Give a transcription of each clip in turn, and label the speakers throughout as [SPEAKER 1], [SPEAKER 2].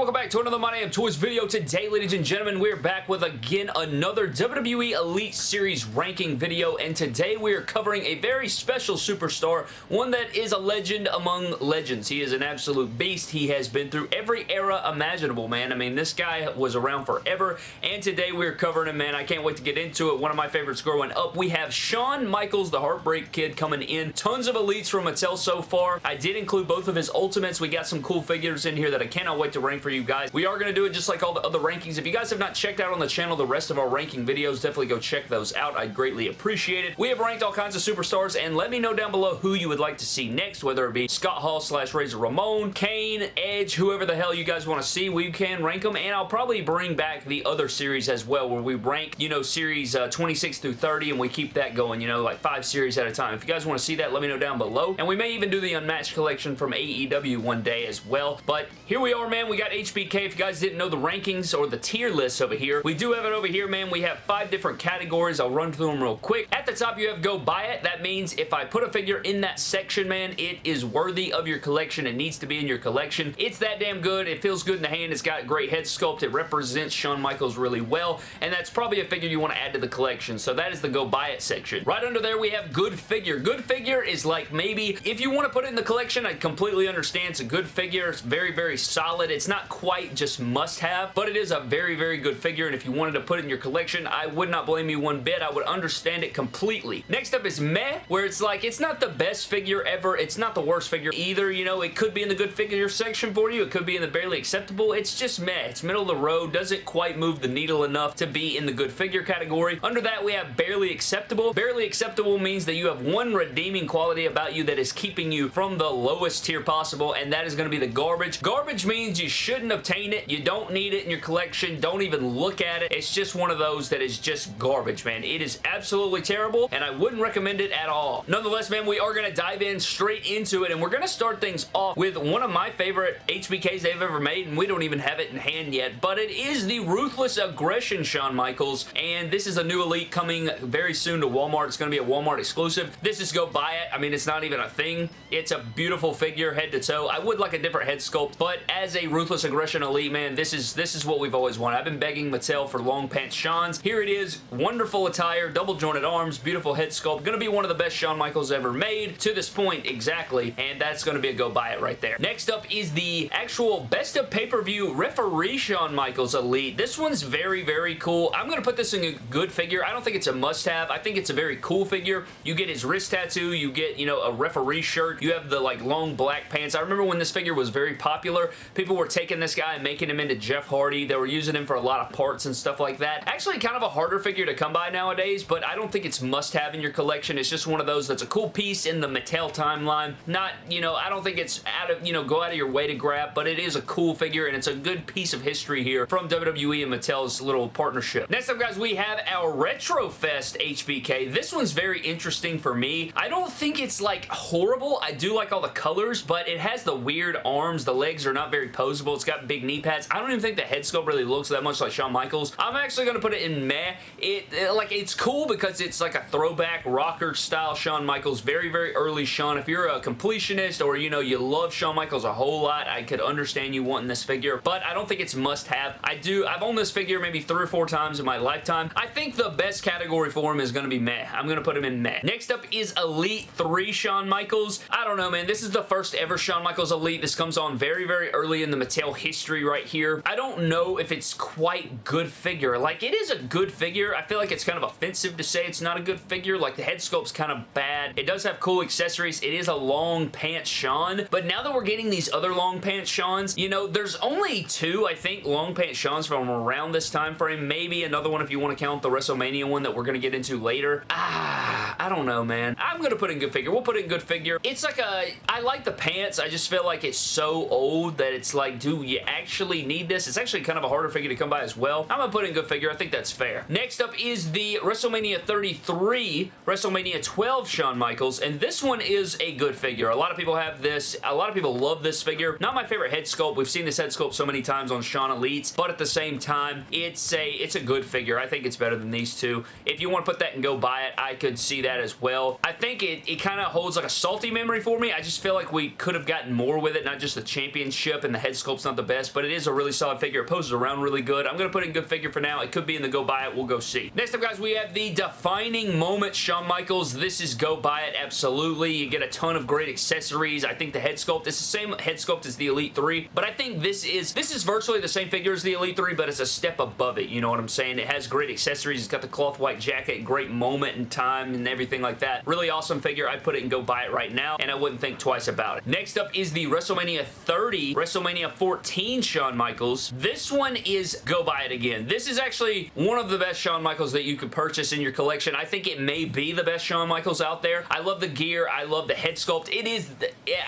[SPEAKER 1] welcome back to another My Damn Toys video. Today, ladies and gentlemen, we're back with, again, another WWE Elite Series ranking video, and today we are covering a very special superstar, one that is a legend among legends. He is an absolute beast. He has been through every era imaginable, man. I mean, this guy was around forever, and today we're covering him, man. I can't wait to get into it. One of my favorites growing up. We have Shawn Michaels, the Heartbreak Kid, coming in. Tons of Elites from Mattel so far. I did include both of his Ultimates. We got some cool figures in here that I cannot wait to rank for you guys. We are going to do it just like all the other rankings. If you guys have not checked out on the channel the rest of our ranking videos, definitely go check those out. I'd greatly appreciate it. We have ranked all kinds of superstars, and let me know down below who you would like to see next, whether it be Scott Hall slash Razor Ramon, Kane, Edge, whoever the hell you guys want to see. We can rank them, and I'll probably bring back the other series as well, where we rank, you know, series uh, 26 through 30, and we keep that going, you know, like five series at a time. If you guys want to see that, let me know down below. And we may even do the Unmatched collection from AEW one day as well. But here we are, man. We got HBK. If you guys didn't know the rankings or the tier list over here, we do have it over here, man. We have five different categories. I'll run through them real quick. At the top, you have go buy it. That means if I put a figure in that section, man, it is worthy of your collection. It needs to be in your collection. It's that damn good. It feels good in the hand. It's got great head sculpt. It represents Shawn Michaels really well, and that's probably a figure you want to add to the collection. So that is the go buy it section. Right under there, we have good figure. Good figure is like maybe, if you want to put it in the collection, I completely understand. It's a good figure. It's very, very solid. It's not quite just must-have, but it is a very, very good figure, and if you wanted to put it in your collection, I would not blame you one bit. I would understand it completely. Next up is Meh, where it's like, it's not the best figure ever. It's not the worst figure either. You know, it could be in the good figure section for you. It could be in the barely acceptable. It's just meh. It's middle of the road. Doesn't quite move the needle enough to be in the good figure category. Under that, we have barely acceptable. Barely acceptable means that you have one redeeming quality about you that is keeping you from the lowest tier possible, and that is going to be the garbage. Garbage means you shouldn't obtain it. You don't need it in your collection. Don't even look at it. It's just one of those that is just garbage, man. It is absolutely terrible, and I wouldn't recommend it at all. Nonetheless, man, we are going to dive in straight into it, and we're going to start things off with one of my favorite HBKs they've ever made, and we don't even have it in hand yet, but it is the Ruthless Aggression Shawn Michaels, and this is a new Elite coming very soon to Walmart. It's going to be a Walmart exclusive. This is go buy it. I mean, it's not even a thing. It's a beautiful figure head to toe. I would like a different head sculpt, but as a Ruthless Aggression Elite, man, this is this is what we've always wanted. I've been begging Mattel for long pants Shawn's. Here it is. Wonderful attire, double jointed arms, beautiful head sculpt. Going to be one of the best Shawn Michaels ever made to this point, exactly, and that's going to be a go buy it right there. Next up is the actual best of pay-per-view referee Shawn Michaels Elite. This one's very, very cool. I'm going to put this in a good figure. I don't think it's a must-have. I think it's a very cool figure. You get his wrist tattoo. You get, you know, a referee shirt. You have the, like, long black pants. I remember when this figure was very popular, people were taking this guy and making him into Jeff Hardy. They were using him for a lot of parts and stuff like that. Actually, kind of a harder figure to come by nowadays, but I don't think it's must-have in your collection. It's just one of those that's a cool piece in the Mattel timeline. Not, you know, I don't think it's out of, you know, go out of your way to grab, but it is a cool figure, and it's a good piece of history here from WWE and Mattel's little partnership. Next up, guys, we have our Retrofest HBK. This one's very interesting for me. I don't think it's, like, horrible. I do like all the colors, but it has the weird arms. The legs are not very posable. It's got big knee pads. I don't even think the head sculpt really looks that much like Shawn Michaels. I'm actually going to put it in meh. It, it, like, it's cool because it's like a throwback rocker style Shawn Michaels. Very, very early Shawn. If you're a completionist or, you know, you love Shawn Michaels a whole lot, I could understand you wanting this figure, but I don't think it's must-have. I do, I've owned this figure maybe three or four times in my lifetime. I think the best category for him is going to be meh. I'm going to put him in meh. Next up is Elite 3 Shawn Michaels. I don't know, man. This is the first ever Shawn Michaels Elite. This comes on very, very early in the Mattel history right here. I don't know if it's quite good figure. Like, it is a good figure. I feel like it's kind of offensive to say it's not a good figure. Like, the head sculpt's kind of bad. It does have cool accessories. It is a long pants Shawn, but now that we're getting these other long pants Shawns, you know, there's only two, I think, long pants Shawns from around this time frame. Maybe another one if you want to count the WrestleMania one that we're going to get into later. Ah, I don't know, man. I'm going to put in good figure. We'll put in good figure. It's like a, I like the pants. I just feel like it's so old that it's like, do you actually need this? It's actually kind of a harder figure to come by as well. I'm going to put in good figure. I think that's fair. Next up is the WrestleMania 33, WrestleMania 12 Shawn Michaels, and this one is a good figure. A lot of people have this. A lot of people love this figure. Not my favorite head sculpt. We've seen this head sculpt so many times on Shawn Elites, but at the same time, it's a it's a good figure. I think it's better than these two. If you want to put that and go buy it, I could see that as well. I think it, it kind of holds like a salty memory for me. I just feel like we could have gotten more with it, not just the championship and the head sculpt's not the best, but it is a really solid figure. It poses around really good. I'm going to put it in good figure for now. It could be in the go buy it. We'll go see. Next up, guys, we have the defining moment Shawn Michaels. This is go buy it, absolutely. You get a ton of great accessories. I think the head sculpt is the same head sculpt as the Elite 3, but I think this is this is virtually the same figure as the Elite 3, but it's a step above it. You know what I'm saying? It has great accessories. It's got the cloth white jacket, great moment in time and everything like that. Really awesome figure. I'd put it and go buy it right now, and I wouldn't think twice about it. Next up is the WrestleMania 30, WrestleMania 14 Shawn Michaels. This one is go buy it again. This is actually one of the best Shawn Michaels that you could purchase in your collection. I think it may be the best Shawn Michaels out there. I love the gear. I love the head sculpt. It is,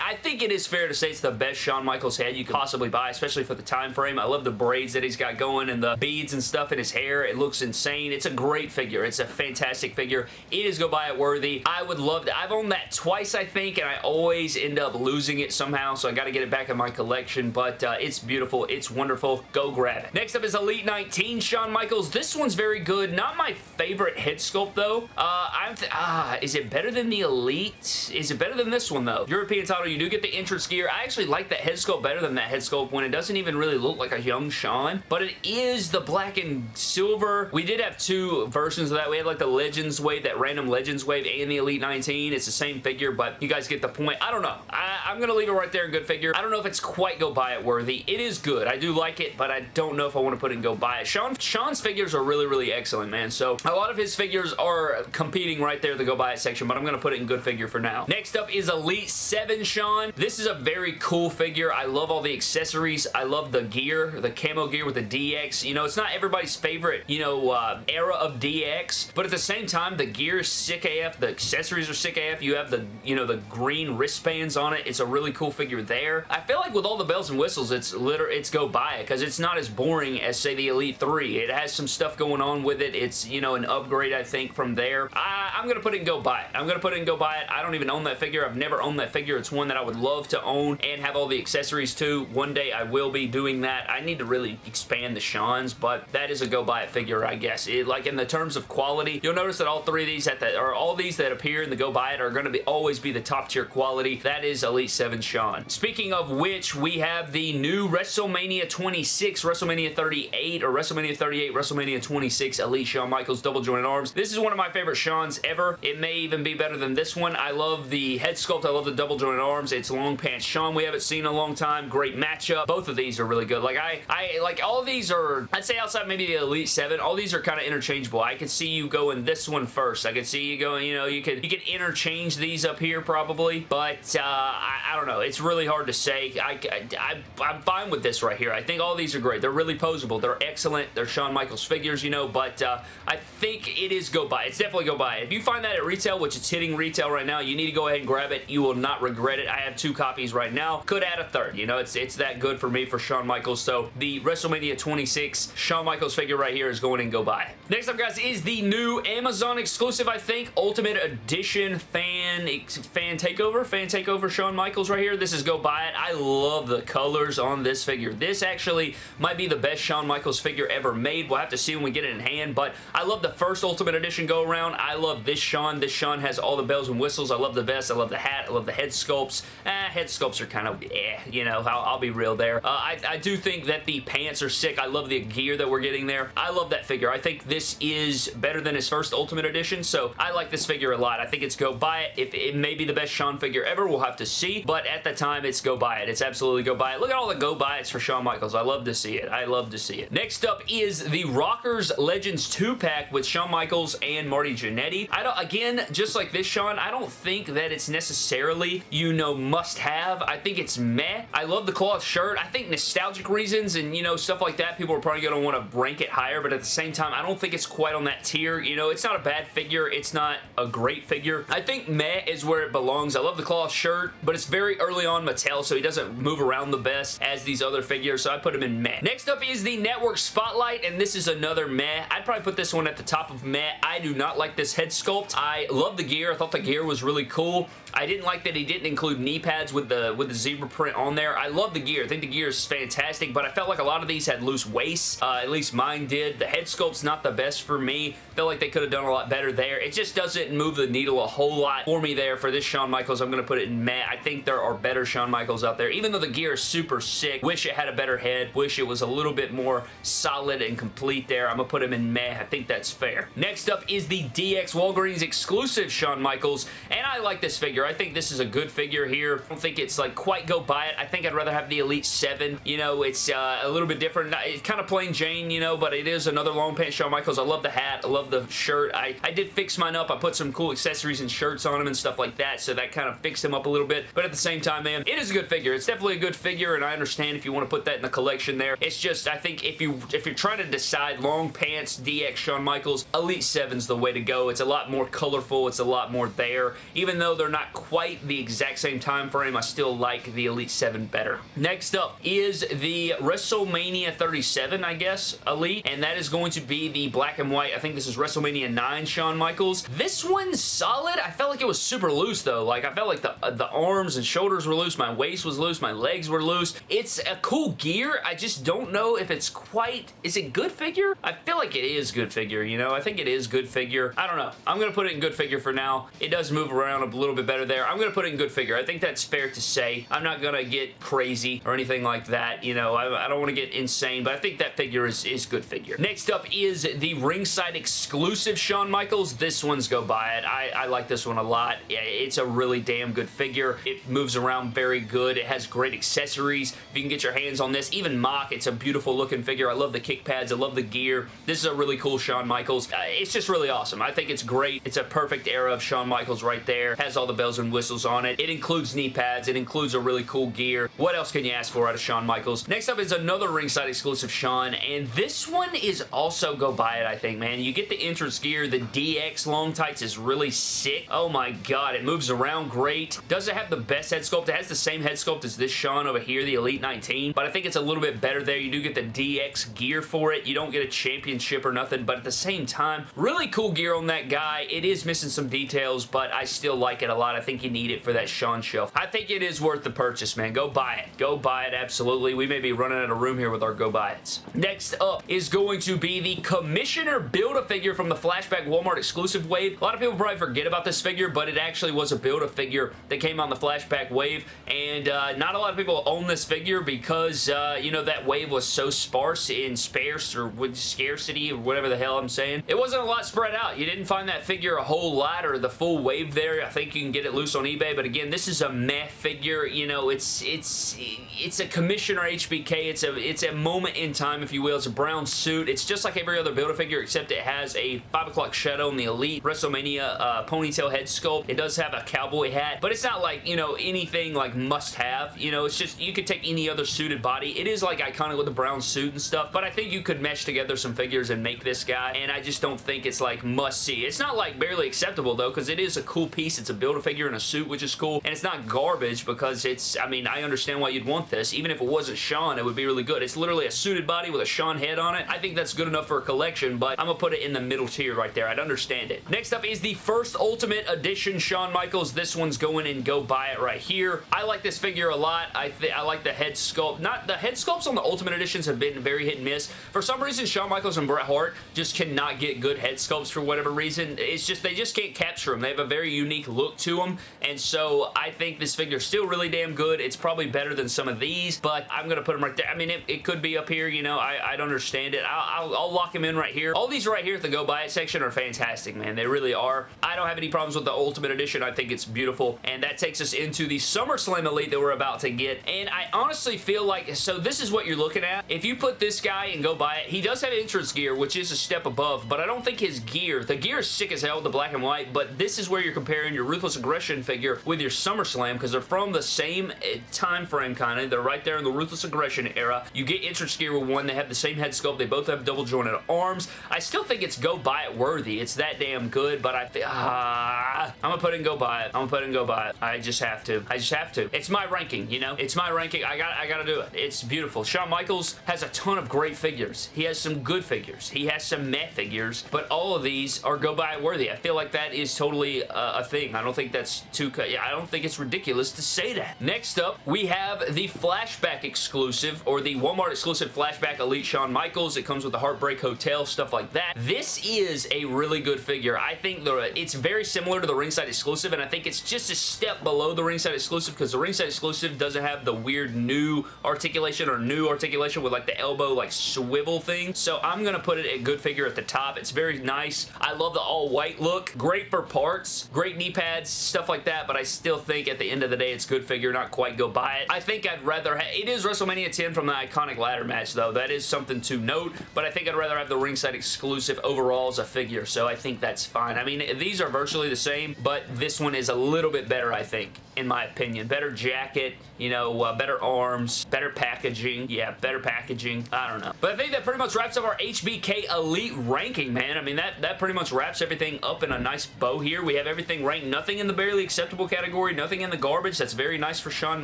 [SPEAKER 1] I think it is fair to say it's the best Shawn Michaels head you could possibly buy, especially for the time frame. I love the braids that he's got going and the beads and stuff in his hair. It looks insane. It's a great figure. It's a fantastic figure. It is go buy it worthy. I would love to. I've owned that twice, I think, and I always end up losing it somehow, so I got to get it back in my collection, but uh, it's beautiful. It's wonderful. Go grab it. Next up is Elite 19 Shawn Michaels. This one's very good. Not my favorite head sculpt, though. Uh, I'm ah, is it better than the Elite? Is it better than this one, though? European title, you do get the entrance gear. I actually like that head sculpt better than that head sculpt when it doesn't even really look like a young Shawn, but it is the black and silver. We did have two versions of that. We had like the Legends wave, that random Legends wave, and the Elite 19. It's the same figure, but you guys get the point. I don't know. I, am going to leave it right there in good figure. I don't know if it's quite go buy it worthy. It is good. I do like it, but I don't know if I want to put it and go buy it. Shawn, Shawn's figures are really, really excellent, man. So a lot of his figures are competing right there the go buy it section, but I'm going to put it in good figure for now. Next up is Elite 7 Shawn. This is a very cool figure. I love all the accessories. I love the gear, the camo gear with the DX. You know, it's not everybody's favorite, you know, uh, era of DX, but at the same time, the gear is sick AF. The accessories are sick AF. You have the, you know, the green wristbands on it. It's a really cool figure there. I feel like with all the bells and whistles, it's literally, it's go buy it because it's not as boring as, say, the Elite 3. It has some stuff going on with it. It's, you know, an upgrade, I think, from there. I, I'm going to put it and go buy it. I'm going to put it and go buy it. I don't even own that figure. I've never owned that figure. It's one that I would love to own and have all the accessories too. One day I will be doing that. I need to really expand the Shawn's, but that is a go buy it figure, I guess. It, like in the terms of quality, you'll notice that all three of these at the, all these that appear in the go buy it are going to be always be the top tier quality. That is Elite 7 Shawn. Speaking of which, we have the new WrestleMania 26, WrestleMania 38, or WrestleMania 38, WrestleMania 26 Elite Shawn Michaels double jointed arms. This is one of my favorite Shawn's ever. It may even be better than this one. I love the head sculpt. I love the double jointed arms. It's long pants Shawn we haven't seen in a long time. Great matchup. Both of these are really good. Like I, I like all these are, I'd say outside maybe the Elite 7, all these are kind of interchangeable. I could see you going this one first. I could see you going, you know, you could you could interchange these up here probably, but uh, I, I, don't know. It's really hard to say. I, I, I'm fine with this right here. I think all these are great. They're really posable. They're excellent. They're Shawn Michaels figures, you know, but uh, I think it is go buy. It's definitely go buy. If you find that at retail, which it's hitting retail right now, you need to go ahead and grab it. You will not regret it. I have two copies right now. Could add a third. You know, it's it's that good for me for Shawn Michaels. So the WrestleMania 26 Shawn Michaels figure right here is going and go buy. Next up, guys, is the new Amazon exclusive, I think, Ultimate Edition fan fan takeover. Fan takeover Shawn Michaels right here. This is go buy it. I love the colors on this figure. This actually might be the best Shawn Michaels figure ever made. We'll have to see when we get it in hand, but I love the first Ultimate Edition go around. I love this Shawn. This Shawn has all the bells and whistles. I love the vest. I love the hat. I love the head sculpts. Eh, head sculpts are kind of eh, you know, I'll, I'll be real there. Uh, I, I do think that the pants are sick. I love the gear that we're getting there. I love that figure. I think this is better than his first Ultimate Edition, so I like this figure a lot. I think it's go buy it. If it may be the best Shawn figure ever, we'll have to see, but at the time, it's go buy it. It's absolutely go buy it. Look at all the go buy it's for Shawn Michaels. I love to see it. I love to see it. Next up is the Rockers Legends 2-pack with Shawn Michaels and Marty Jannetty. I don't, again, just like this Shawn, I don't think that it's necessarily, you know, must have. I think it's meh. I love the cloth shirt. I think nostalgic reasons and, you know, stuff like that, people are probably going to want to rank it higher, but at the same time, I don't think it's quite on that tier. You know, it's not a bad figure. It's not a great figure. I think meh is where it belongs. I love the cloth shirt, but it's very early on Mattel, so he doesn't move around the best as these other figures, so I put him in meh. Next up is the Network Spotlight, and this is another meh. I'd probably put this one at the top of meh. I do not like this head sculpt. I love the gear. I thought the gear was really cool. I didn't like that he didn't include knee pads with the with the zebra print on there. I love the gear. I think the gear is fantastic, but I felt like a lot of these had loose waists. Uh, at least mine did. The head sculpt's not the best for me. felt like they could have done a lot better there. It just doesn't move the needle a whole lot for me there for this Shawn Michaels. I'm going to put it in meh. I think there are better Shawn Michaels out there. Even though the gear is super sick, wish it had a better head, wish it was a little bit more solid and complete there. I'm going to put him in meh. I think that's fair. Next up is the DX Walgreens exclusive Shawn Michaels, and I like this figure. I think this is a good figure here. I don't think it's like quite go by it. I think I'd rather have the Elite 7. You know, it's uh, a little bit different. It's kind of plain Jane, you know, but it is another long pants Shawn Michaels. I love the hat. I love the shirt. I, I did fix mine up. I put some cool accessories and shirts on him and stuff like that, so that kind of fixed him up a little bit. But at the same time, man, it is a good figure. It's definitely a good figure, and I understand if you want to put that in the collection there. It's just, I think if, you, if you're trying to decide long pants, DX Shawn Michaels, Elite 7's the way to go. It's a lot more colorful. It's a lot more there. Even though they're not quite the exact same time frame, I still like the Elite 7 better. Next up is the WrestleMania 37, I guess, Elite, and that is going to be the black and white. I think this is WrestleMania 9 Shawn Michaels. This one's solid. I felt like it was super loose, though. Like, I felt like the, uh, the arms and shoulders were loose. My waist was loose. My legs were loose. It's a cool gear. I just don't know if it's quite... Is it good figure? I feel like it is good figure, you know? I think it is good figure. I don't know. I'm going to put it in good figure for now. It does move around a little bit better there. I'm going to put it in good figure. I think that's fair to say. I'm not going to get crazy or anything like that. You know, I, I don't want to get insane, but I think that figure is, is good figure. Next up is the ringside exclusive Shawn Michaels. This one's go buy it. I, I like this one a lot. It's a really damn good figure. It moves around very good. It has great accessories. If you can get your hands on this, even MOC, it's a beautiful looking figure. I love the kick pads. I love the gear. This is a really cool Shawn Michaels. Uh, it's just really awesome. I think it's great. It's a perfect era of Shawn Michaels right there. Has all the bells and whistles on it. It includes knee pads. It includes a really cool gear. What else can you ask for out of Shawn Michaels? Next up is another ringside exclusive Shawn, and this one is also go buy it, I think, man. You get the entrance gear. The DX long tights is really sick. Oh my god, it moves around great. Does it have the best head sculpt? It has the same head sculpt as this Shawn over here, the Elite 19, but I think it's a little bit better there. You do get the DX gear for it. You don't get a championship or nothing, but at the same time, really cool gear on that guy. It is missing some details, but I still like it a lot. I think you need it for that Shawn shelf. I think it is worth the purchase, man. Go buy it. Go buy it, absolutely. We may be running out of room here with our go buy it's. Next up is going to be the Commissioner Build-A-Figure from the Flashback Walmart exclusive wave. A lot of people probably forget about this figure, but it actually was a Build-A-Figure that came on the Flashback wave, and uh, not a lot of people own this figure because, uh, you know, that wave was so sparse in sparse or with scarcity or whatever the hell I'm saying. It wasn't a lot spread out. You didn't find that figure a whole lot or the full wave there. I think you can get it loose on eBay, but again, this is a meh figure. You know, it's it's it's a Commissioner HBK. It's a it's a moment in time, if you will. It's a brown suit. It's just like every other Build-A-Figure, except it has a 5 o'clock shadow in the Elite WrestleMania uh, ponytail head sculpt. It does have a cowboy hat, but it's not like, you know, anything like must-have. You know, it's just, you could take any other suited body. It is like iconic with the brown suit and stuff, but I think you could mesh together some figures and make this guy, and I just don't think it's like must-see. It's not like barely acceptable, though, because it is a cool piece. It's a Build-A-Figure in a suit, which is cool, and it's not garbage because it's, I mean, I understand why you'd want this. Even if it wasn't Shawn, it would be really good. It's literally a suited body with a Shawn head on it. I think that's good enough for a collection, but I'm gonna put it in the middle tier right there. I'd understand it. Next up is the first Ultimate Edition Shawn Michaels. This one's going and go buy it right here. I like this figure a lot. I think I like the head sculpt. Not The head sculpts on the Ultimate Editions have been very hit and miss. For some reason, Shawn Michaels and Bret Hart just cannot get good head sculpts for whatever reason. It's just, they just can't capture them. They have a very unique look to them, and so I think this figure is still really damn good. It's probably better than some of these, but I'm going to put them right there. I mean, it, it could be up here, you know. I, I don't understand it. I'll, I'll, I'll lock them in right here. All these right here at the Go Buy It section are fantastic, man. They really are. I don't have any problems with the Ultimate Edition. I think it's beautiful, and that takes us into the SummerSlam Elite that we're about to get, and I honestly feel like, so this is what you're looking at. If you put this guy and Go Buy It, he does have entrance gear, which is a step above, but I don't think his gear, the gear is sick as hell, the black and white, but this is where you're comparing your Ruthless Aggression figure with your SummerSlam, because they're from the same eh, time frame, kind of. They're right there in the Ruthless Aggression era. You get entrance gear with one. They have the same head sculpt. They both have double jointed arms. I still think it's Go Buy It worthy. It's that damn good, but I think, ah, I'm gonna put in Go Buy It. I'm gonna put in Go Buy It. I just have to. I just have to. It's my ranking, you know? It's my ranking. I got I gotta do it. It's beautiful. Shawn Michaels has a ton of great figures. He has some good figures. He has some meh figures, but all of these are Go Buy It worthy. I feel like that is totally uh, a thing. I don't think that's too... I don't think it's ridiculous to say that. Next up, we have the Flashback exclusive, or the Walmart exclusive Flashback Elite Shawn Michaels. It comes with the Heartbreak Hotel, stuff like that. This is a really good figure. I think the it's very similar to the ringside exclusive, and I think it's just a step below the ringside exclusive because the ringside exclusive doesn't have the weird new articulation or new articulation with like the elbow like swivel thing. So I'm going to put it at good figure at the top. It's very nice. I love the all white look. Great for parts, great knee pads, stuff like that, but I still think at the end of the day it's good figure, not quite go buy it. I think I'd rather, it is WrestleMania 10 from the iconic ladder match though. That is something to note, but I think I'd rather have the ringside exclusive overall as a figure, so I think that's fine. I mean, these are virtually the same, but this one is a little bit better, I think, in my opinion. Better jacket, you know, uh, better arms, better packaging. Yeah, better packaging. I don't know. But I think that pretty much wraps up our HBK Elite ranking, man. I mean, that, that pretty much wraps everything up in a nice bow here. We have everything ranked. Nothing in the barely acceptable category. Nothing in the garbage. That's very nice for Shawn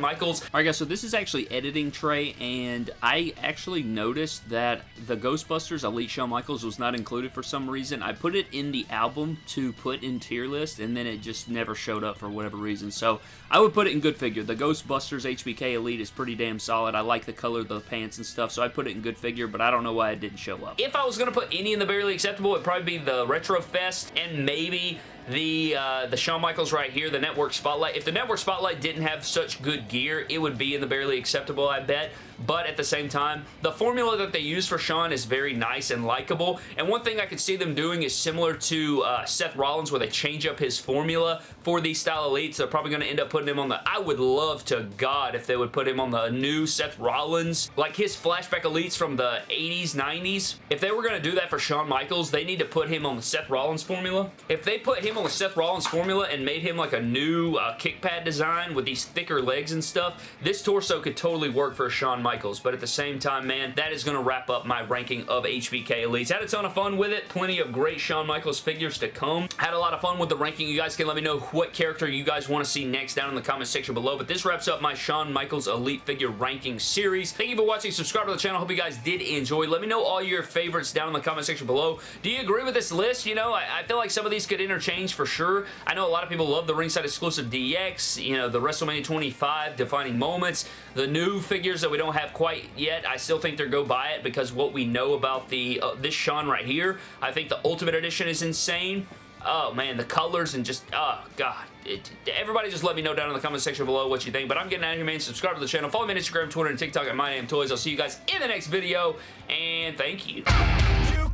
[SPEAKER 1] Michaels. Alright guys, so this is actually editing tray, and I actually noticed that the Ghostbusters Elite Shawn Michaels was not included for some reason. I put it in the album to put in tier list, and then it just never showed up for whatever reason. So I would put it in good figure. The Ghostbusters HBK Elite is pretty damn solid. I like the color of the pants and stuff, so I put it in good figure, but I don't know why it didn't show up. If I was going to put any in the barely acceptable, it'd probably be the Retro Fest and maybe the uh, the Shawn Michaels right here, the Network Spotlight. If the Network Spotlight didn't have such good gear, it would be in the barely acceptable, I bet. But at the same time, the formula that they use for Shawn is very nice and likable. And one thing I could see them doing is similar to uh, Seth Rollins, where they change up his formula for these style elites. They're probably going to end up putting him on the... I would love to God if they would put him on the new Seth Rollins, like his flashback elites from the 80s, 90s. If they were going to do that for Shawn Michaels, they need to put him on the Seth Rollins formula. If they put him on the Seth Rollins formula and made him like a new uh, kick pad design with these thicker legs and stuff, this torso could totally work for a Shawn Michaels. But at the same time, man, that is going to wrap up my ranking of HBK Elites. Had a ton of fun with it. Plenty of great Shawn Michaels figures to come. Had a lot of fun with the ranking. You guys can let me know what character you guys want to see next down in the comment section below. But this wraps up my Shawn Michaels Elite Figure Ranking Series. Thank you for watching. Subscribe to the channel. Hope you guys did enjoy. Let me know all your favorites down in the comment section below. Do you agree with this list? You know, I, I feel like some of these could interchange for sure. I know a lot of people love the ringside exclusive DX, you know, the WrestleMania 25 defining moments, the new figures that we don't have quite yet. I still think they're go buy it because what we know about the uh, this Shawn right here, I think the Ultimate Edition is insane. Oh man, the colors and just, oh god. It, everybody just let me know down in the comment section below what you think. But I'm getting out of here, man. Subscribe to the channel. Follow me on Instagram, Twitter, and TikTok at My Name Toys. I'll see you guys in the next video. And thank you. You